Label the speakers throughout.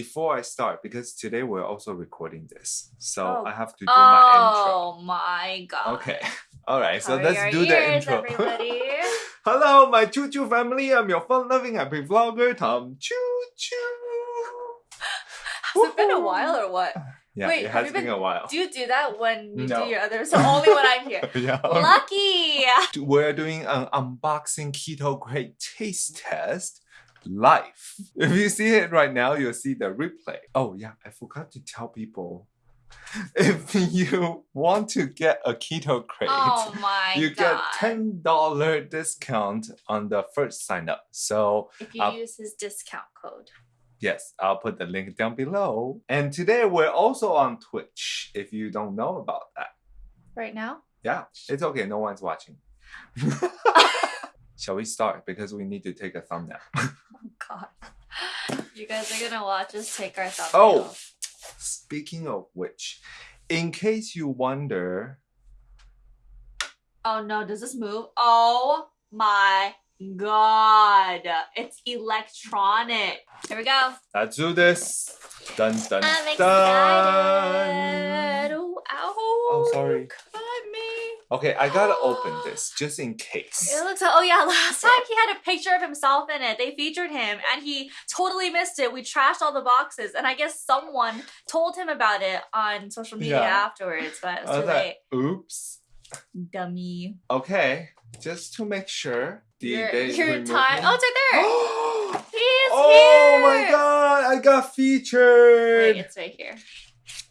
Speaker 1: before I start, because today we're also recording this, so
Speaker 2: Oh.
Speaker 1: I have to do my intro.
Speaker 2: Oh my god.
Speaker 1: Okay. All right. So let's do the intro. Hello, my choo choo family. I'm your fun-loving happy vlogger, Tom Choo Choo.
Speaker 2: Has it been a while or what?
Speaker 1: Yeah,
Speaker 2: Wait,
Speaker 1: it has been
Speaker 2: been-
Speaker 1: a while.
Speaker 2: Do you do that when you
Speaker 1: No.
Speaker 2: do your other? So only when I'm here.
Speaker 1: yeah.
Speaker 2: Lucky.
Speaker 1: We're doing an unboxing keto crate taste test live. If you see it right now, you'll see the replay. Oh yeah, I forgot to tell people. If you want to get a keto crate,
Speaker 2: Oh my
Speaker 1: you
Speaker 2: god.
Speaker 1: get ten dollar discount on the first sign up. So
Speaker 2: if you use his discount code.
Speaker 1: yes, I'll put the link down below. And today we're also on Twitch. If you don't know about that,
Speaker 2: Right now?
Speaker 1: yeah, it's okay. No one's watching. Shall we start? Because we need to take a thumbnail.
Speaker 2: Oh god. You guys are gonna watch us take our thumbnail.
Speaker 1: Oh. Speaking of which, in case you wonder,
Speaker 2: Oh no, does this move? Oh my god. It's electronic. Here we go.
Speaker 1: let's do this. Dun dun
Speaker 2: I'm
Speaker 1: dun.
Speaker 2: excited. Ow.
Speaker 1: Oh, sorry. Okay, I gotta open this just in case.
Speaker 2: It looks oh yeah, last time he had a picture of himself in it. They featured him and he totally missed it. We trashed all the boxes and I guess someone told him about it on social media
Speaker 1: Yeah.
Speaker 2: afterwards, but it's too
Speaker 1: was like, oops.
Speaker 2: Dummy.
Speaker 1: Okay, just to make sure. The,
Speaker 2: Your, your time.
Speaker 1: me?
Speaker 2: Oh, it's right there.
Speaker 1: He's oh
Speaker 2: He's
Speaker 1: my god, I got featured.
Speaker 2: Wait, it's right here.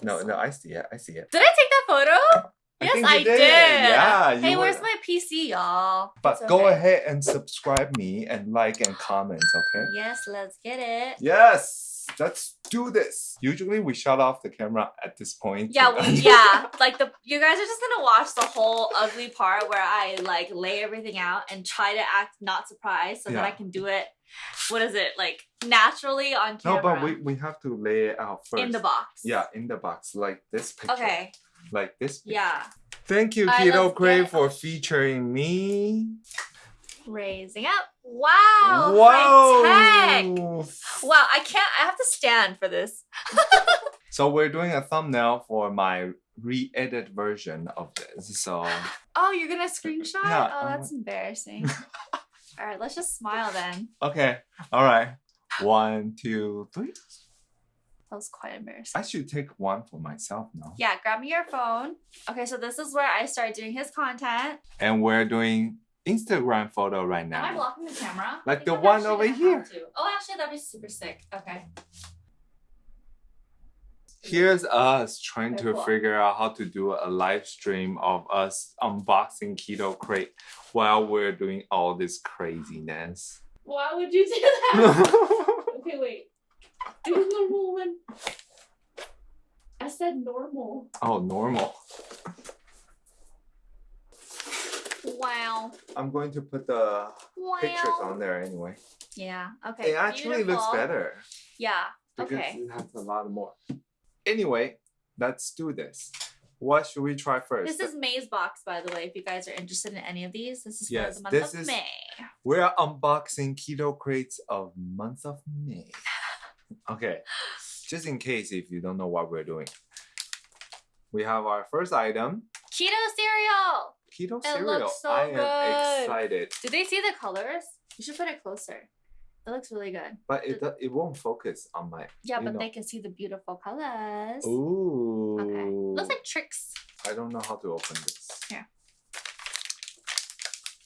Speaker 1: no, no, I see it. I see it.
Speaker 2: Did I take that photo? Yes, I
Speaker 1: you
Speaker 2: did.
Speaker 1: Yeah,
Speaker 2: Hey, where's my PC, y'all?
Speaker 1: But
Speaker 2: It's
Speaker 1: go ahead and subscribe me and like and comment, okay?
Speaker 2: Yes, let's get it.
Speaker 1: Yes, let's do this. Usually we shut off the camera at this point.
Speaker 2: Yeah, we, yeah. Like the you guys are just gonna watch the whole ugly part where I like lay everything out and try to act not surprised so that I can do it. What is it like naturally on camera?
Speaker 1: No, but we, we have to lay it out first.
Speaker 2: in the box.
Speaker 1: Yeah, in the box, like this picture.
Speaker 2: Okay.
Speaker 1: Like this.
Speaker 2: Yeah.
Speaker 1: Thank you, Keto
Speaker 2: Crate,
Speaker 1: for featuring me.
Speaker 2: Raising up. Wow.
Speaker 1: Wow.
Speaker 2: Wow. I can't. I have to stand for this.
Speaker 1: So we're doing a thumbnail for my re-edit version of this. So
Speaker 2: Oh, you're gonna screenshot?
Speaker 1: Yeah,
Speaker 2: oh, that's embarrassing. All right, let's just smile then.
Speaker 1: okay, all right. One, two, three.
Speaker 2: That was quite embarrassing.
Speaker 1: I should take one for myself now.
Speaker 2: Yeah, grab me your phone. Okay, so this is where I start doing his content.
Speaker 1: And we're doing Instagram photo right
Speaker 2: Am I
Speaker 1: now.
Speaker 2: blocking the camera?
Speaker 1: Like the one over here.
Speaker 2: Oh, actually, that'd be super sick. Okay.
Speaker 1: Here's us trying
Speaker 2: Very
Speaker 1: to
Speaker 2: cool.
Speaker 1: figure out how to do a live stream of us unboxing Keto Crate while we're doing all this craziness.
Speaker 2: Why would you do that? okay, wait. Do the normal one. I said normal.
Speaker 1: oh, normal.
Speaker 2: Wow.
Speaker 1: I'm going to put the
Speaker 2: Wow.
Speaker 1: pictures on there anyway.
Speaker 2: Yeah. Okay.
Speaker 1: It actually looks better
Speaker 2: Yeah.
Speaker 1: because
Speaker 2: Okay.
Speaker 1: it has a lot more. Anyway, let's do this. What should we try first?
Speaker 2: This is May's box, by the way. If you guys are interested in any of these, this is
Speaker 1: Yes,
Speaker 2: for the month
Speaker 1: this
Speaker 2: of
Speaker 1: is-
Speaker 2: May.
Speaker 1: We're unboxing keto crates of month of May. Okay, just in case if you don't know what we're doing, we have our first item,
Speaker 2: Keto cereal.
Speaker 1: keto
Speaker 2: It
Speaker 1: cereal.
Speaker 2: looks so
Speaker 1: I am excited,
Speaker 2: Did they see the colors? You should put it closer. It looks really good.
Speaker 1: but it do- it won't focus on my.
Speaker 2: Yeah, but
Speaker 1: know.
Speaker 2: they can see the beautiful colors.
Speaker 1: Ooh.
Speaker 2: Okay. Looks like Trix.
Speaker 1: I don't know how to open this.
Speaker 2: Here.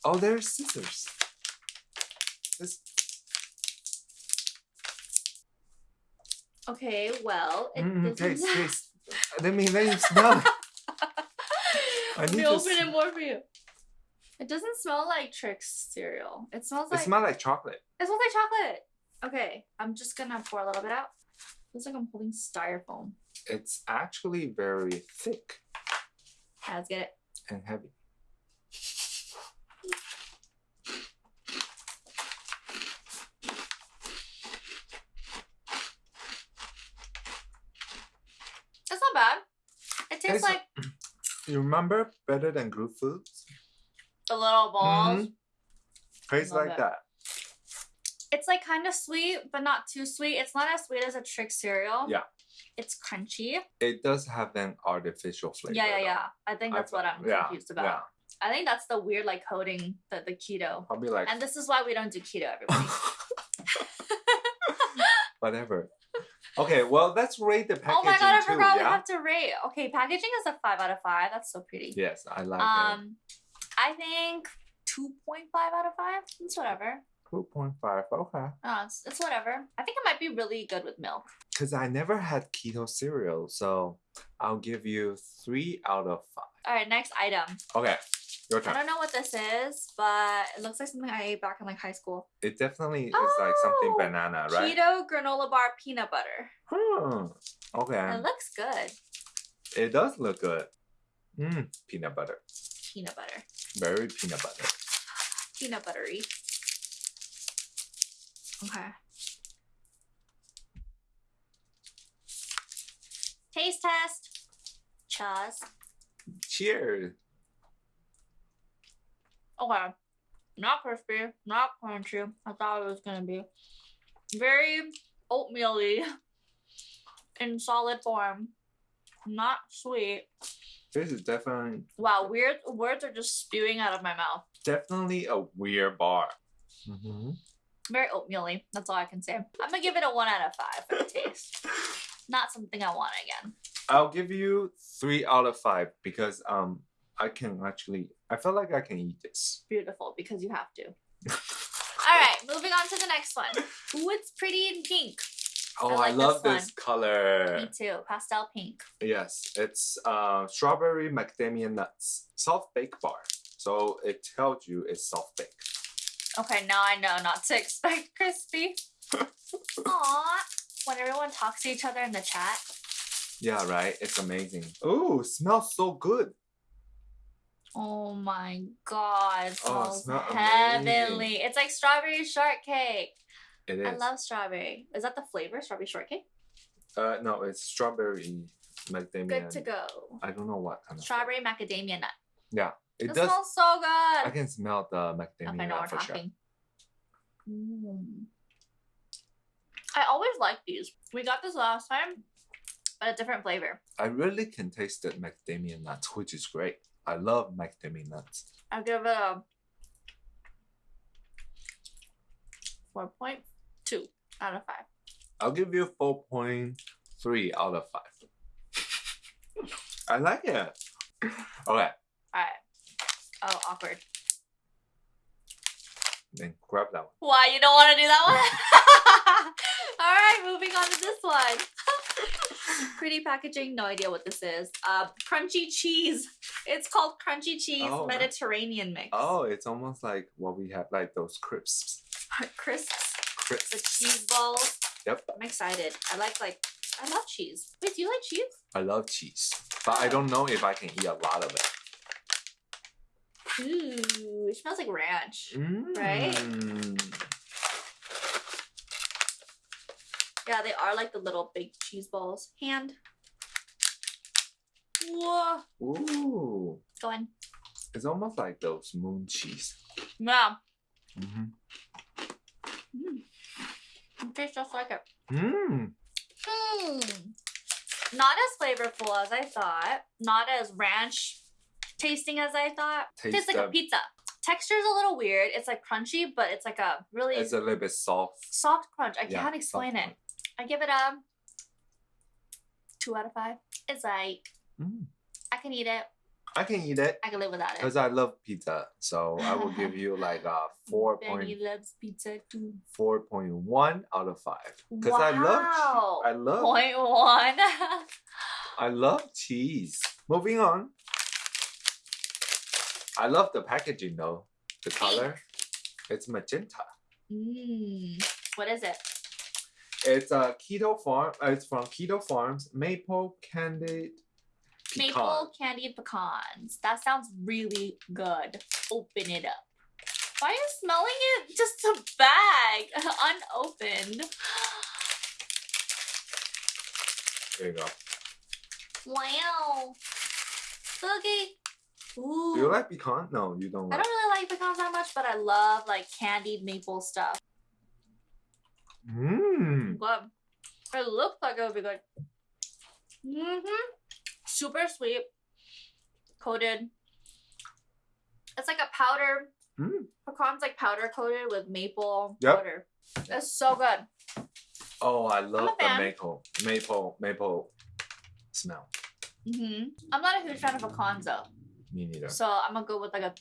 Speaker 1: Oh, there's scissors. This
Speaker 2: Okay, well, it
Speaker 1: mm,
Speaker 2: doesn't.
Speaker 1: taste, taste. Let me let me smell. it.
Speaker 2: Let me open it more for you. It doesn't smell like Trix cereal. It smells
Speaker 1: It
Speaker 2: like
Speaker 1: smells like chocolate.
Speaker 2: it smells like chocolate. Okay, I'm just gonna pour a little bit out. Looks like I'm holding styrofoam.
Speaker 1: It's actually very thick
Speaker 2: Yeah, let's get it.
Speaker 1: and heavy.
Speaker 2: It's not bad.
Speaker 1: It's-
Speaker 2: like
Speaker 1: You remember better than good foods?
Speaker 2: the little balls.
Speaker 1: Mhm. Tastes like
Speaker 2: it.
Speaker 1: that.
Speaker 2: It's like kind of sweet, but not too sweet. It's not as sweet as a trick cereal.
Speaker 1: Yeah.
Speaker 2: It's crunchy.
Speaker 1: It does have an artificial flavor.
Speaker 2: yeah, yeah, yeah. I think
Speaker 1: I
Speaker 2: that's what I'm
Speaker 1: yeah,
Speaker 2: confused about.
Speaker 1: Yeah.
Speaker 2: I think that's the weird like coating the, the keto.
Speaker 1: I'll be like,
Speaker 2: And this is why we don't do keto, everybody.
Speaker 1: whatever. Okay, well, let's rate the packaging
Speaker 2: oh my god, I
Speaker 1: too,
Speaker 2: forgot we have to rate. Okay, packaging is a five out of five. That's so pretty.
Speaker 1: Yes, I like it.
Speaker 2: um, I think two point five out of five. It's whatever.
Speaker 1: 2.5, okay.
Speaker 2: No, it's, it's whatever. I think it might be really good with milk.
Speaker 1: Because I never had keto cereal, so I'll give you 3 out of 5.
Speaker 2: All right, next item.
Speaker 1: Okay, your
Speaker 2: I don't know what this is, but it looks like something I ate back in like high school.
Speaker 1: It definitely is like something
Speaker 2: Oh,
Speaker 1: banana, right?
Speaker 2: Keto granola bar peanut butter.
Speaker 1: Hmm. Okay.
Speaker 2: It looks good.
Speaker 1: It does look good. Mmm, peanut butter.
Speaker 2: Peanut butter.
Speaker 1: Very peanut butter.
Speaker 2: Peanut buttery. Okay. Taste test. Chaz.
Speaker 1: Cheers.
Speaker 2: Okay. Not crispy, not crunchy. I thought it was gonna be. Very oatmeal-y in solid form. Not sweet.
Speaker 1: This is definitely
Speaker 2: Wow, weird words are just spewing out of my mouth.
Speaker 1: definitely a weird bar. Mm-hmm.
Speaker 2: Very oatmeal-y. That's all I can say. I'm gonna give it a one out of five for the taste. Not something I want again.
Speaker 1: I'll give you three out of five because um I can actually I feel like I can eat this.
Speaker 2: Beautiful because you have to. All right, moving on to the next one. Ooh, it's pretty in pink.
Speaker 1: Oh, I,
Speaker 2: like
Speaker 1: love
Speaker 2: this
Speaker 1: this, color.
Speaker 2: Me too. Pastel pink.
Speaker 1: Yes, it's uh strawberry macadamia nuts soft bake bar. So it tells you it's soft bake.
Speaker 2: Okay, now I know not to expect crispy. Aww. When everyone talks to each other in the chat.
Speaker 1: Yeah, right. It's amazing. Oh, smells so good.
Speaker 2: Oh my god, it
Speaker 1: Oh, it
Speaker 2: smells
Speaker 1: smell
Speaker 2: heavenly. It's like strawberry shortcake.
Speaker 1: It is.
Speaker 2: I love strawberry. Is that the flavor? Strawberry shortcake?
Speaker 1: Uh, no, it's strawberry macadamia.
Speaker 2: Good to go.
Speaker 1: I don't know what kind of.
Speaker 2: Strawberry macadamia nut.
Speaker 1: Yeah, it
Speaker 2: It
Speaker 1: does.
Speaker 2: smells so good.
Speaker 1: I can smell the macadamia
Speaker 2: Okay,
Speaker 1: nut for sure.
Speaker 2: Mm. I always like these. We got this last time, but a different flavor.
Speaker 1: I really can taste the macadamia nuts, which is great. I love macadamia nuts.
Speaker 2: I'll give it a 4.2 out of 5.
Speaker 1: I'll give you four point three out of five. I like it. Okay,
Speaker 2: Alright. Oh, awkward.
Speaker 1: then grab that one.
Speaker 2: Why you don't want to do that one? Alright, moving on to this one. Pretty packaging, no idea what this is. Uh, crunchy cheese. It's called crunchy cheese
Speaker 1: Oh.
Speaker 2: Mediterranean mix.
Speaker 1: Oh, it's almost like what we have, like those crisps.
Speaker 2: crisps, the
Speaker 1: Crisps.
Speaker 2: cheese balls.
Speaker 1: Yep.
Speaker 2: I'm excited. I like like I love cheese. Wait, do you like cheese?
Speaker 1: I love cheese, but I don't know if I can eat a lot of it.
Speaker 2: Ooh, it smells like ranch.
Speaker 1: Right?
Speaker 2: Yeah, they are like the little big cheese balls. Hand. Whoa.
Speaker 1: Ooh,
Speaker 2: Go in.
Speaker 1: it's almost like those moon cheese.
Speaker 2: Yeah.
Speaker 1: Mm-hmm.
Speaker 2: Mm. It tastes just like it.
Speaker 1: Mmm.
Speaker 2: Mm. Not as flavorful as I thought. Not as ranch tasting as I thought.
Speaker 1: Taste
Speaker 2: Tastes like a pizza. Texture is a little weird. It's like crunchy, but it's like a really
Speaker 1: It's a little bit soft.
Speaker 2: soft crunch. I
Speaker 1: Yeah,
Speaker 2: can't explain it. I give it a two out of five. It's like
Speaker 1: Mm.
Speaker 2: I can eat it.
Speaker 1: I can eat it
Speaker 2: I can live without it.
Speaker 1: because I love pizza. So I will give you like a four point.
Speaker 2: Benny
Speaker 1: point
Speaker 2: loves pizza too.
Speaker 1: four point one out of five. Because I love
Speaker 2: Wow.
Speaker 1: cheese. I love
Speaker 2: Point one.
Speaker 1: I love cheese. Moving on. I love the packaging though. The color. It's magenta.
Speaker 2: mm. What is it?
Speaker 1: It's a keto farm. Uh, it's from Keto Farms. Maple candied pecan.
Speaker 2: Maple candied pecans. That sounds really good. Open it up. Why are you smelling it? Just a bag, unopened.
Speaker 1: There you go.
Speaker 2: Wow. Okay. Ooh.
Speaker 1: Do you like pecan? No, you don't
Speaker 2: I
Speaker 1: like.
Speaker 2: don't really like pecans that much, but I love like candied maple stuff.
Speaker 1: Mmm.
Speaker 2: Good. It looks like it would be good. Mm-hmm. Super sweet. Coated. It's like a powder.
Speaker 1: Mm.
Speaker 2: Pecan's like powder coated with maple
Speaker 1: Yep.
Speaker 2: powder. It's so good.
Speaker 1: Oh, I love the maple, maple, maple smell.
Speaker 2: Mm-hmm. I'm not a huge fan of pecans though.
Speaker 1: Me neither.
Speaker 2: So I'm gonna go with like a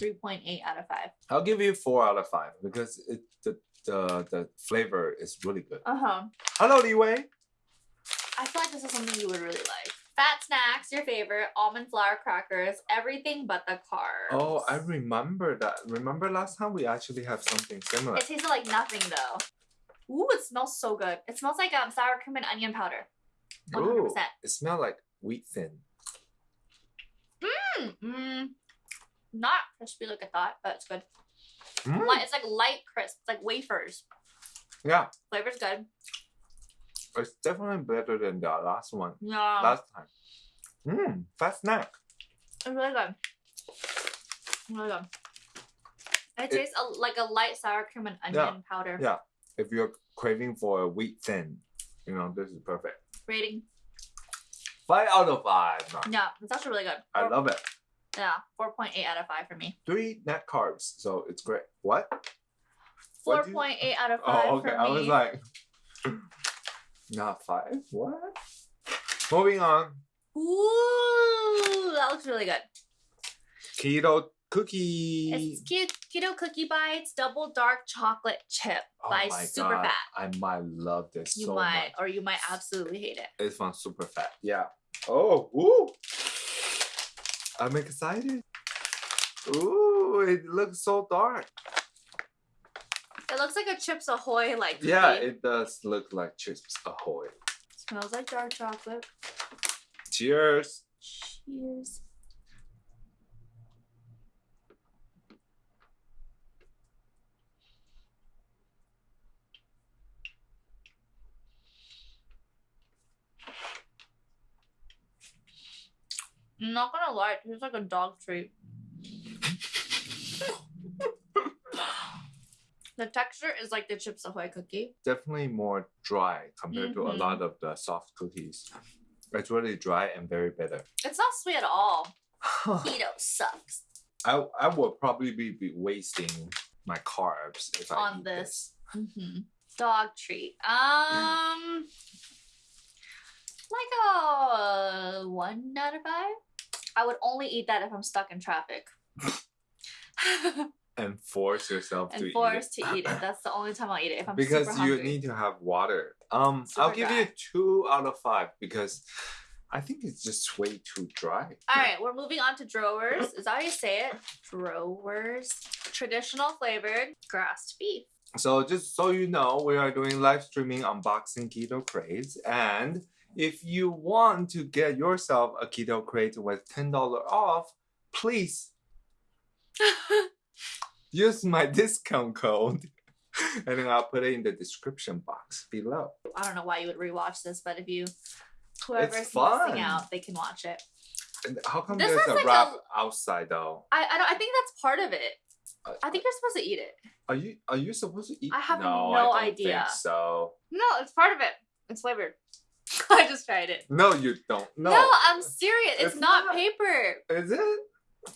Speaker 2: 3.8 out of 5.
Speaker 1: I'll give you four out of five because it, the the the flavor is really good.
Speaker 2: Uh-huh.
Speaker 1: Hello, Li Wei.
Speaker 2: I feel like this is something you would really like. Fat Snax, your favorite, almond flour crackers, everything but the carbs.
Speaker 1: Oh, I remember that. Remember last time we actually have something similar.
Speaker 2: It tasted like nothing though. Ooh, it smells so good. It smells like um sour cream and onion powder. 100%.
Speaker 1: Ooh, it smells like wheat thin.
Speaker 2: Mm, mm, not crispy like I thought, but it's good.
Speaker 1: Mm,
Speaker 2: Light, it's like light crisp. It's like wafers.
Speaker 1: Yeah,
Speaker 2: Flavor's good.
Speaker 1: it's definitely better than the last one.
Speaker 2: Yeah,
Speaker 1: last time. Mmm, fast snack.
Speaker 2: it's really good. Really good. It,
Speaker 1: It-
Speaker 2: tastes a, like a light sour cream and onion powder.
Speaker 1: yeah. If you're craving for a wheat thin, you know, this is perfect.
Speaker 2: Rating.
Speaker 1: Five out of five.
Speaker 2: Yeah, it's actually really good.
Speaker 1: I love it.
Speaker 2: Yeah, 4.8 out of 5 for me.
Speaker 1: Three net carbs, so it's great. What? What do you-
Speaker 2: 4.8 out of 5
Speaker 1: Oh, okay. I was like, not five. What? Moving on.
Speaker 2: Ooh, that looks really good.
Speaker 1: Keto cookie.
Speaker 2: It's keto cookie bites, double dark chocolate chip
Speaker 1: oh
Speaker 2: by
Speaker 1: my
Speaker 2: Super
Speaker 1: God.
Speaker 2: Fat.
Speaker 1: I might love this
Speaker 2: You
Speaker 1: so
Speaker 2: might,
Speaker 1: much.
Speaker 2: or you might absolutely hate it.
Speaker 1: It's from Super Fat. Yeah. Oh, ooh. I'm excited. Ooh, it looks so dark.
Speaker 2: It looks like a Chips Ahoy like cookie.
Speaker 1: Yeah, it does look like Chips Ahoy.
Speaker 2: smells like dark chocolate.
Speaker 1: Cheers.
Speaker 2: Cheers. Not gonna lie, it tastes like a dog treat. the texture is like the Chips Ahoy cookie.
Speaker 1: Definitely more dry compared to a
Speaker 2: Mhm.
Speaker 1: lot of the soft cookies. It's really dry and very bitter.
Speaker 2: It's not sweet at all. Keto sucks
Speaker 1: I, I would probably be, be wasting my carbs if I
Speaker 2: on
Speaker 1: eat
Speaker 2: this. hmm Dog treat. Um, like a one out of five. I would only eat that if I'm stuck in traffic.
Speaker 1: and force yourself to
Speaker 2: and
Speaker 1: eat it.
Speaker 2: to eat it. That's the only time I'll eat it if I'm
Speaker 1: because
Speaker 2: super
Speaker 1: you need to have water. Um, I'll give
Speaker 2: dry.
Speaker 1: you two out of five because I think it's just way too dry.
Speaker 2: All right, we're moving on to drawers. Is that how you say it? Drawers. Traditional flavored grass beef.
Speaker 1: So just so you know, we are doing live streaming unboxing keto crates, and if you want to get yourself a keto crate with ten dollar off, please use my discount code, and then I'll put it in the description box below.
Speaker 2: I don't know why you would rewatch this, but if you whoever's listening out, they can watch it.
Speaker 1: And how come
Speaker 2: This
Speaker 1: there's a
Speaker 2: like
Speaker 1: wrap
Speaker 2: a-
Speaker 1: outside though?
Speaker 2: I I, don't, I think that's part of it.
Speaker 1: Uh,
Speaker 2: I think you're supposed to eat it.
Speaker 1: Are you are you supposed to eat? It?
Speaker 2: I have
Speaker 1: no,
Speaker 2: no idea.
Speaker 1: Think so
Speaker 2: No, it's part of it. It's flavored. I just tried it.
Speaker 1: no, you don't. No,
Speaker 2: No, I'm serious. It's,
Speaker 1: It's
Speaker 2: not,
Speaker 1: not.
Speaker 2: paper.
Speaker 1: is it?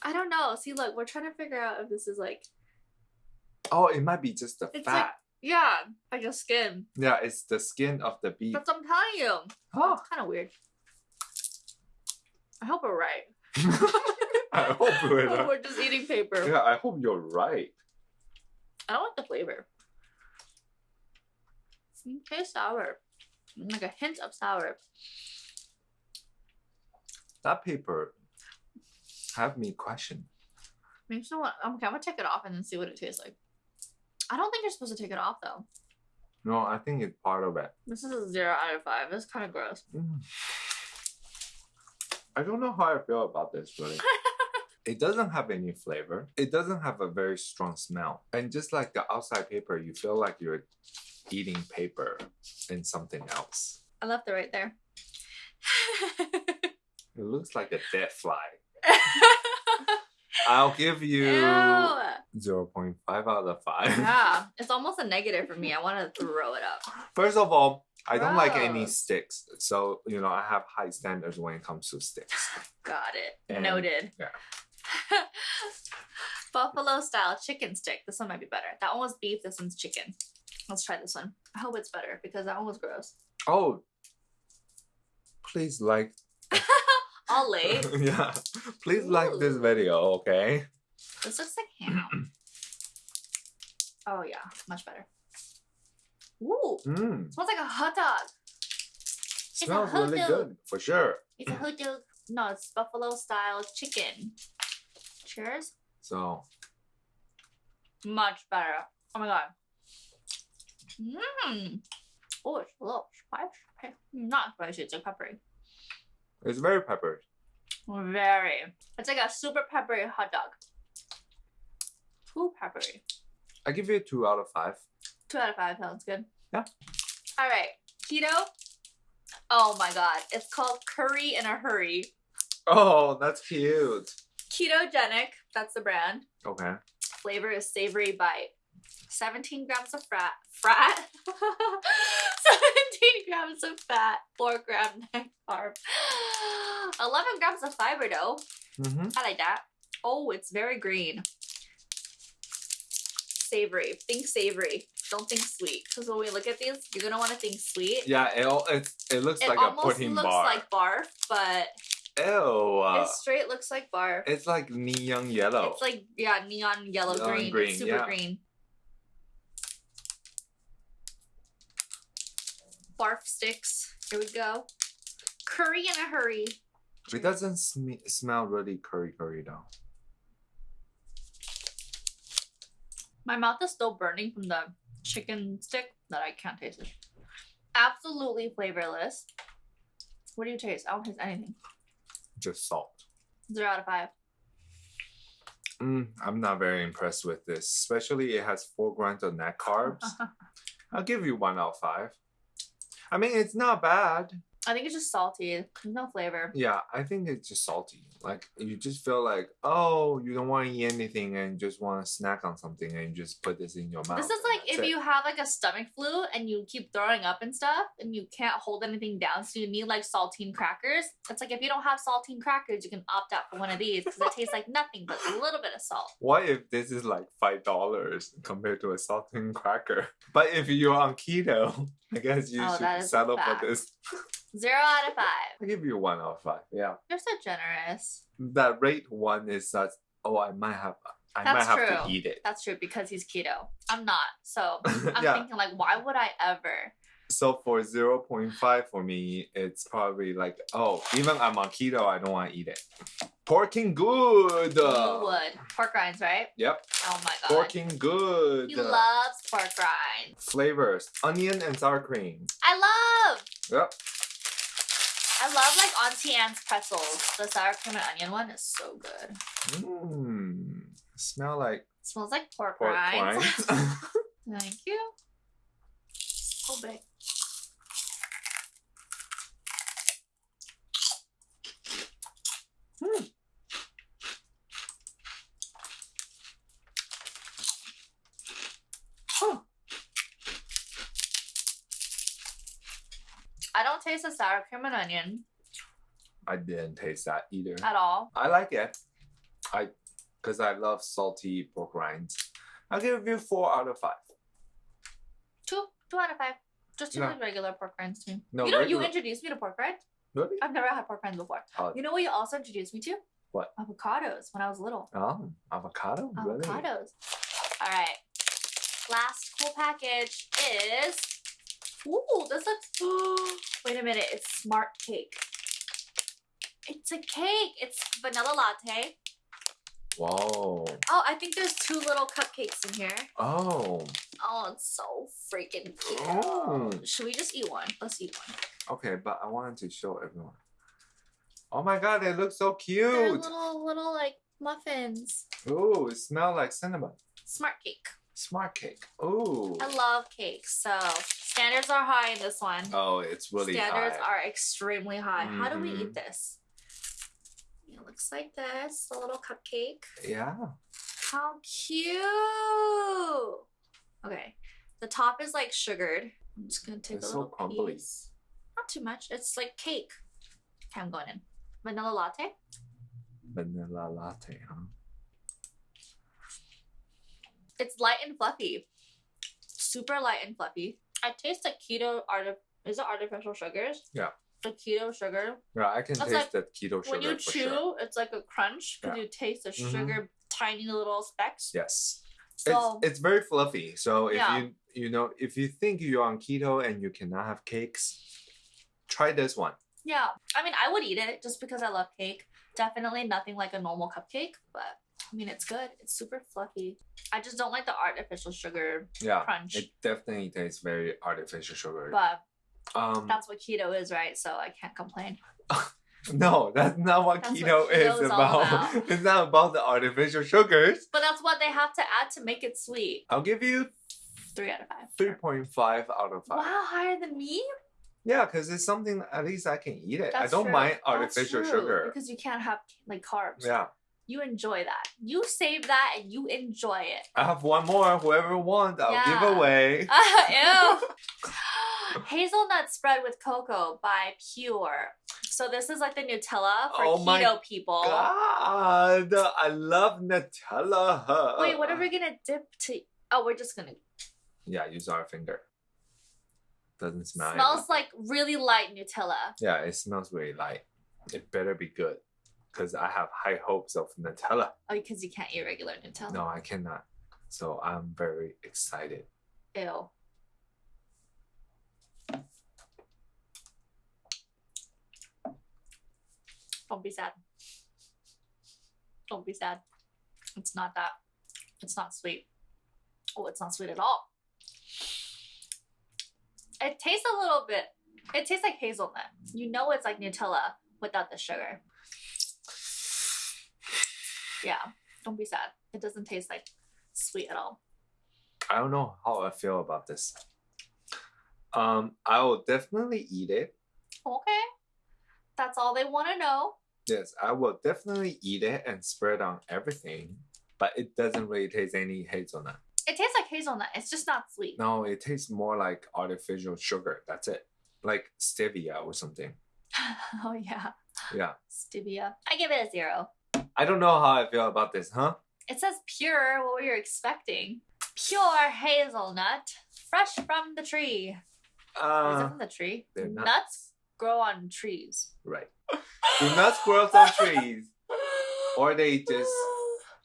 Speaker 2: I don't know. See, look, we're trying to figure out if this is like,
Speaker 1: Oh, it might be just the
Speaker 2: It's
Speaker 1: fat.
Speaker 2: like- yeah, like your skin.
Speaker 1: yeah, it's the skin of the beef.
Speaker 2: That's what I'm telling you.
Speaker 1: Oh.
Speaker 2: It's kind of weird. I hope we're right.
Speaker 1: I hope we're
Speaker 2: we're just eating paper.
Speaker 1: Yeah, I hope you're right.
Speaker 2: I don't like the flavor. It tastes sour. Like a hint of sour.
Speaker 1: That paper have me question.
Speaker 2: Me want. Okay, I'm gonna take it off and then see what it tastes like. I don't think you're supposed to take it off though.
Speaker 1: No, I think it's part of it.
Speaker 2: This is a zero out of five. It's kind of gross.
Speaker 1: Mm. I don't know how I feel about this really. it doesn't have any flavor. It doesn't have a very strong smell. And just like the outside paper, you feel like you're eating paper and something else.
Speaker 2: I left it right there.
Speaker 1: It looks like a dead fly. I'll give you
Speaker 2: Ew.
Speaker 1: 0.5 out of 5.
Speaker 2: Yeah, it's almost a negative for me. I want to throw it up.
Speaker 1: First of all, I don't like any sticks. So, you know, I have high standards when it comes to sticks.
Speaker 2: Got it.
Speaker 1: And-
Speaker 2: Noted.
Speaker 1: yeah.
Speaker 2: Buffalo style chicken stick. This one might be better. That one was beef. This one's chicken. Let's try this one. I hope it's better because that one was gross.
Speaker 1: Oh, please like.
Speaker 2: All late.
Speaker 1: yeah, please like this video, okay?
Speaker 2: This looks like ham. Oh yeah, much better. Ooh,
Speaker 1: Mmm,
Speaker 2: smells like a hot dog. a
Speaker 1: smells
Speaker 2: hot
Speaker 1: really
Speaker 2: dog.
Speaker 1: good for sure.
Speaker 2: It's a hot dog. No, it's buffalo style chicken. Cheers.
Speaker 1: So,
Speaker 2: Much better. Oh my god. Mmm. Oh, it's a little spicy. Not spicy, it's like peppery.
Speaker 1: it's very peppery.
Speaker 2: Very. It's like a super peppery hot dog. Too peppery.
Speaker 1: I give you two out of five.
Speaker 2: Two out of five sounds good.
Speaker 1: Yeah.
Speaker 2: All right. Keto. Oh my god. It's called curry in a hurry.
Speaker 1: Oh, that's cute.
Speaker 2: Ketogenic. That's the brand.
Speaker 1: Okay.
Speaker 2: Flavor is savory bite. 17 grams of fat. Fat? 17 grams of fat. 4 gram net carb. 11 grams of fiber though.
Speaker 1: Mm-hmm.
Speaker 2: I like that. Oh, it's very green. Savory. Think savory. Don't think sweet. Because when we look at these, you're gonna want to think sweet.
Speaker 1: Yeah, it, al- it, it looks
Speaker 2: it
Speaker 1: like a pudding bar.
Speaker 2: It almost
Speaker 1: protein
Speaker 2: looks like barf, but
Speaker 1: Ew.
Speaker 2: it straight looks like barf.
Speaker 1: it's like neon yellow.
Speaker 2: It's like yeah, neon yellow
Speaker 1: Neon
Speaker 2: green.
Speaker 1: green,
Speaker 2: super
Speaker 1: yeah.
Speaker 2: green. Barf sticks. Here we go. Curry in a hurry.
Speaker 1: it doesn't sm- smell really curry curry though.
Speaker 2: My mouth is still burning from the chicken stick that I can't taste it. Absolutely flavorless. What do you taste? I don't taste anything.
Speaker 1: Just salt.
Speaker 2: Zero out of five.
Speaker 1: Mm, I'm not very impressed with this, especially it has four grams of net carbs. I'll give you one out of five. I mean, it's not bad.
Speaker 2: I think it's just salty. There's no flavor.
Speaker 1: Yeah, I think it's just salty. Like you just feel like, oh, you don't want to eat anything and just want to snack on something and you just put this in your mouth.
Speaker 2: This is like if
Speaker 1: it.
Speaker 2: you have like a stomach flu and you keep throwing up and stuff and you can't hold anything down, so you need like saltine crackers. It's like if you don't have saltine crackers, you can opt out for one of these because it tastes like nothing but a little bit of salt.
Speaker 1: What if this is like five dollars compared to a saltine cracker? But if you're on keto, I guess you
Speaker 2: Oh,
Speaker 1: should settle for this.
Speaker 2: Zero out of five.
Speaker 1: I give you one out of five. Yeah,
Speaker 2: You're so generous.
Speaker 1: that rate one is such. Oh, I might have. I might have
Speaker 2: true.
Speaker 1: to eat it.
Speaker 2: That's true because he's keto. I'm not. So I'm
Speaker 1: yeah.
Speaker 2: thinking like, why would I ever?
Speaker 1: So for zero point five for me, it's probably like, oh, even I'm on keto, I don't want to eat it. Pork King Good.
Speaker 2: You would. Pork rinds, right?
Speaker 1: Yep,
Speaker 2: Oh my god.
Speaker 1: Pork King Good.
Speaker 2: He loves pork rinds.
Speaker 1: Flavors: onion and sour cream.
Speaker 2: I love.
Speaker 1: Yep.
Speaker 2: I love like Auntie Anne's pretzels. The sour cream and onion one is so good.
Speaker 1: Mmm. Smell like
Speaker 2: smells like pork,
Speaker 1: pork
Speaker 2: rinds. Thank you. So big. Taste the sour cream and onion
Speaker 1: I didn't taste that either.
Speaker 2: at all.
Speaker 1: I like it. I, cause I love salty pork rinds. I'll give you four out of five.
Speaker 2: Two, two out of five. Just two
Speaker 1: Yeah.
Speaker 2: regular pork rinds to me.
Speaker 1: No,
Speaker 2: you know,
Speaker 1: regular-
Speaker 2: you introduced me to pork rinds.
Speaker 1: Really?
Speaker 2: I've never had pork rinds before.
Speaker 1: Oh.
Speaker 2: You know what you also introduced me to?
Speaker 1: What?
Speaker 2: Avocados when I was little.
Speaker 1: Oh, avocado. Really?
Speaker 2: Avocados. All right. Last cool package is. Ooh, this looks. Wait a minute. It's Smart Cake. It's a cake. It's vanilla latte.
Speaker 1: Whoa.
Speaker 2: Oh, I think there's two little cupcakes in here.
Speaker 1: Oh.
Speaker 2: Oh, it's so freaking oh. cute.
Speaker 1: Oh.
Speaker 2: Should we just eat one? Let's eat one.
Speaker 1: Okay, but I wanted to show everyone. Oh my god, they look so cute.
Speaker 2: They're little, little like muffins.
Speaker 1: Ooh, it smells like cinnamon.
Speaker 2: Smart cake.
Speaker 1: Smart cake. Ooh.
Speaker 2: I love cakes, so standards are high in this one.
Speaker 1: Oh, it's really
Speaker 2: standards
Speaker 1: high.
Speaker 2: are extremely high. How do we eat mm-hmm. this? It looks like this, a little cupcake.
Speaker 1: Yeah.
Speaker 2: How cute! Okay, the top is like sugared. I'm just gonna take
Speaker 1: It's
Speaker 2: a
Speaker 1: so
Speaker 2: little
Speaker 1: crumbly.
Speaker 2: piece. Not too much. It's like cake. Okay, I'm going in. Vanilla latte.
Speaker 1: Vanilla latte, huh?
Speaker 2: It's light and fluffy. Super light and fluffy. I taste the keto art is it artificial sugars?
Speaker 1: Yeah.
Speaker 2: The keto sugar.
Speaker 1: Yeah, I can
Speaker 2: That's
Speaker 1: taste
Speaker 2: like
Speaker 1: the keto sugar
Speaker 2: when you chew,
Speaker 1: sure.
Speaker 2: it's like a crunch because
Speaker 1: Yeah.
Speaker 2: you taste the
Speaker 1: Mhm.
Speaker 2: sugar tiny little specks.
Speaker 1: Yes.
Speaker 2: So
Speaker 1: it's it's very fluffy. So if
Speaker 2: Yeah.
Speaker 1: you you know if you think you're on keto and you cannot have cakes, try this one.
Speaker 2: yeah. I mean I would eat it just because I love cake. Definitely nothing like a normal cupcake, but I mean it's good. It's super fluffy. I just don't like the artificial sugar
Speaker 1: Yeah.
Speaker 2: crunch.
Speaker 1: It definitely tastes very artificial sugar.
Speaker 2: but
Speaker 1: um
Speaker 2: that's what keto is, right? So I can't complain.
Speaker 1: no, that's not what
Speaker 2: That's
Speaker 1: keto
Speaker 2: what
Speaker 1: is
Speaker 2: keto is all
Speaker 1: about.
Speaker 2: about.
Speaker 1: it's not about the artificial sugars.
Speaker 2: But that's what they have to add to make it sweet.
Speaker 1: I'll give you
Speaker 2: Three out of five.
Speaker 1: 3.5 out of 5.
Speaker 2: Wow, higher than me?
Speaker 1: Yeah, because it's something at least I can eat it. I don't
Speaker 2: true.
Speaker 1: mind
Speaker 2: That's
Speaker 1: artificial sugar.
Speaker 2: Because you can't have like carbs.
Speaker 1: Yeah.
Speaker 2: You enjoy that. You save that and you enjoy it.
Speaker 1: I have one more. Whoever wants, I'll
Speaker 2: Yeah.
Speaker 1: give away.
Speaker 2: Ew. Hazelnut spread with cocoa by Pure. So this is like the Nutella for
Speaker 1: Oh my
Speaker 2: keto people.
Speaker 1: God, I love Nutella.
Speaker 2: Wait, what are we gonna dip to? Oh, we're just gonna.
Speaker 1: Yeah, use our finger. Doesn't smell.
Speaker 2: Smells
Speaker 1: anything.
Speaker 2: like really light Nutella.
Speaker 1: Yeah, it smells really light. It better be good, because I have high hopes of Nutella.
Speaker 2: Oh, because you can't eat regular Nutella.
Speaker 1: No, I cannot. So I'm very excited.
Speaker 2: Ew. Don't be sad. Don't be sad. It's not that. It's not sweet. Oh, it's not sweet at all. It tastes a little bit. It tastes like hazelnut. You know it's like Nutella without the sugar. Yeah. Don't be sad. It doesn't taste like sweet at all.
Speaker 1: I don't know how I feel about this. Um, I will definitely eat it.
Speaker 2: Okay. That's all they want to know.
Speaker 1: Yes, I will definitely eat it and spread on everything. But it doesn't really taste any hazelnut.
Speaker 2: It tastes like hazelnut. It's just not sweet.
Speaker 1: No, it tastes more like artificial sugar. That's it. Like stevia or something.
Speaker 2: oh yeah,
Speaker 1: Yeah.
Speaker 2: stevia. I give it a zero.
Speaker 1: I don't know how I feel about this, huh?
Speaker 2: It says pure. What were you expecting? Pure hazelnut, fresh from the tree. Is it
Speaker 1: Uh,
Speaker 2: from the tree?
Speaker 1: they're not.
Speaker 2: Nuts grow on trees.
Speaker 1: right. Do not squirrels on trees. Or they just,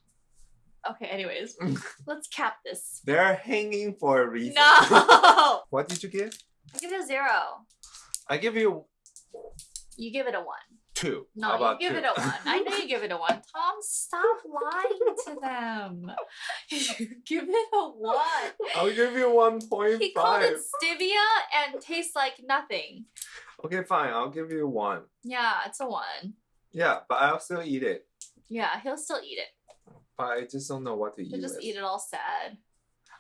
Speaker 2: Okay. Anyways, let's cap this.
Speaker 1: they're hanging for a reason.
Speaker 2: No.
Speaker 1: What did you give?
Speaker 2: I give it a zero.
Speaker 1: I give you
Speaker 2: You give it a one.
Speaker 1: Two.
Speaker 2: No, you give
Speaker 1: two?
Speaker 2: it a one. I know you give it a one. Tom, stop lying to them. You give it a one.
Speaker 1: I'll give you 1.5.
Speaker 2: He called it stevia and tastes like nothing.
Speaker 1: Okay, fine. I'll give you one.
Speaker 2: Yeah, it's a one.
Speaker 1: Yeah, but I'll still eat it.
Speaker 2: Yeah, he'll still eat it.
Speaker 1: But I just don't know what to eat
Speaker 2: He'll just
Speaker 1: with.
Speaker 2: eat it all sad.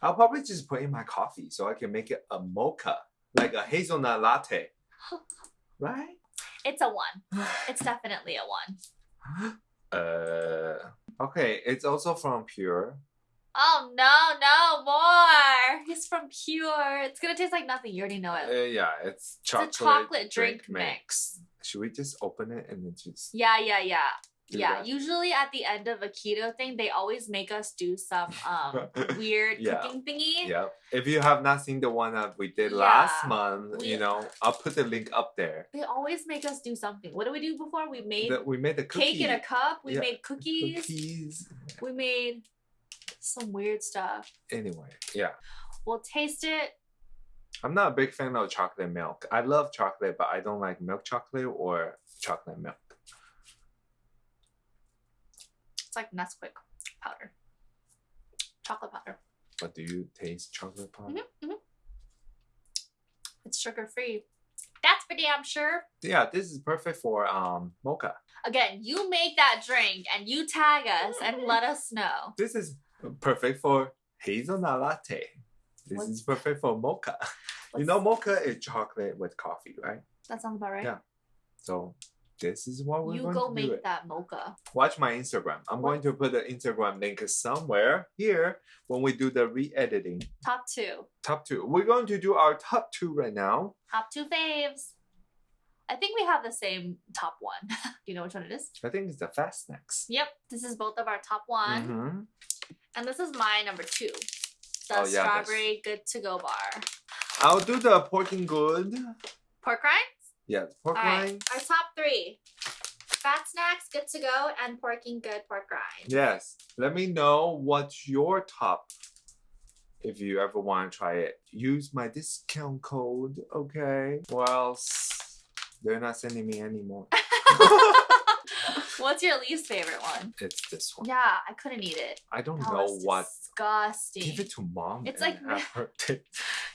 Speaker 1: I'll probably just put in my coffee so I can make it a mocha, like a hazelnut latte. Right?
Speaker 2: It's a one. It's definitely a one.
Speaker 1: Uh, okay, it's also from Pure.
Speaker 2: Oh no, no more. It's from Pure. It's gonna taste like nothing. You already know
Speaker 1: Uh,
Speaker 2: it.
Speaker 1: yeah, it's chocolate,
Speaker 2: it's a chocolate drink, mix.
Speaker 1: Should we just open it and then just
Speaker 2: Yeah, yeah, yeah. Yeah.
Speaker 1: that?
Speaker 2: Usually at the end of a keto thing, they always make us do some um weird
Speaker 1: Yeah.
Speaker 2: cooking thingy.
Speaker 1: Yeah. If you have not seen the one that we did last month,
Speaker 2: we-
Speaker 1: you know, I'll put the link up there.
Speaker 2: They always make us do something. What did we do before? We made
Speaker 1: The- we made the cookie.
Speaker 2: cake in a cup. We
Speaker 1: Yeah,
Speaker 2: made cookies.
Speaker 1: cookies.
Speaker 2: We made some weird stuff.
Speaker 1: Anyway, yeah.
Speaker 2: We'll taste it.
Speaker 1: I'm not a big fan of chocolate milk. I love chocolate, but I don't like milk chocolate or chocolate milk.
Speaker 2: It's like Nesquik powder. Chocolate powder.
Speaker 1: But do you taste chocolate powder?
Speaker 2: Mhm, mhm. It's sugar free. That's for damn sure.
Speaker 1: Yeah, this is perfect for um mocha.
Speaker 2: Again, you make that drink and you tag us and let us know.
Speaker 1: This is perfect for hazelnut latte. This
Speaker 2: What's-
Speaker 1: is perfect for mocha. You know, mocha is chocolate with coffee, right?
Speaker 2: That sounds about right.
Speaker 1: Yeah. So this is what we're
Speaker 2: you
Speaker 1: going
Speaker 2: go
Speaker 1: to do
Speaker 2: make
Speaker 1: it.
Speaker 2: that mocha.
Speaker 1: Watch my Instagram. I'm going to put the Instagram link somewhere here when we do the re-editing.
Speaker 2: Top two.
Speaker 1: Top two. We're going to do our top two right now.
Speaker 2: Top two faves. I think we have the same top one. do you know which one it is?
Speaker 1: I think it's the fast snacks.
Speaker 2: Yep. This is both of our top one.
Speaker 1: Mhm.
Speaker 2: And this is my number two. The
Speaker 1: Oh, yeah, that's-
Speaker 2: strawberry good to go bar.
Speaker 1: I'll do the Pork King Good.
Speaker 2: Pork rinds?
Speaker 1: Yeah, pork
Speaker 2: All right.
Speaker 1: rind.
Speaker 2: Our top three. Fat Snax, good to go, and Pork King Good pork rind.
Speaker 1: Yes. Let me know what's your top. If you ever want to try it, use my discount code. Okay. Or else they're not sending me anymore.
Speaker 2: What's your least favorite one?
Speaker 1: it's this one.
Speaker 2: Yeah, I couldn't eat it.
Speaker 1: I don't
Speaker 2: That
Speaker 1: know what.
Speaker 2: Disgusting.
Speaker 1: Give it to mom.
Speaker 2: It's like-
Speaker 1: have her taste.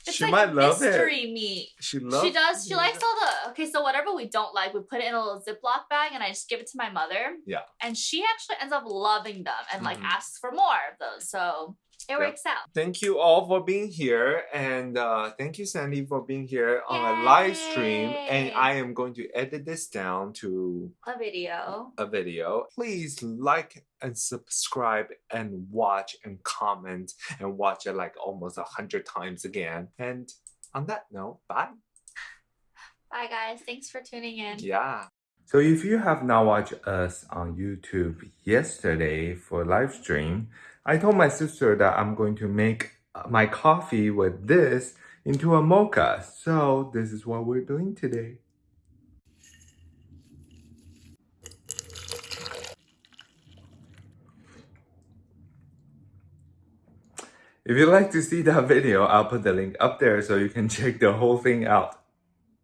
Speaker 2: It's
Speaker 1: she
Speaker 2: like
Speaker 1: might love it.
Speaker 2: meat.
Speaker 1: She loves.
Speaker 2: she does. She
Speaker 1: it.
Speaker 2: likes all the. Okay, so whatever we don't like, we put it in a little Ziploc bag, and I just give it to my mother.
Speaker 1: Yeah.
Speaker 2: And she actually ends up loving them and like
Speaker 1: Mhm.
Speaker 2: asks for more of those. So it works out.
Speaker 1: Thank you all for being here, and uh, thank you, Sandy, for being here on a live stream. And I am going to edit this down to
Speaker 2: A video.
Speaker 1: a video. Please like and subscribe and watch and comment and watch it like almost a hundred times again. And on that note, bye.
Speaker 2: Bye, guys. Thanks for tuning in.
Speaker 1: Yeah. So if you have not watched us on YouTube yesterday for live stream, I told my sister that I'm going to make uh, my coffee with this into a mocha. So this is what we're doing today. If you'd like to see that video, I'll put the link up there so you can check the whole thing out.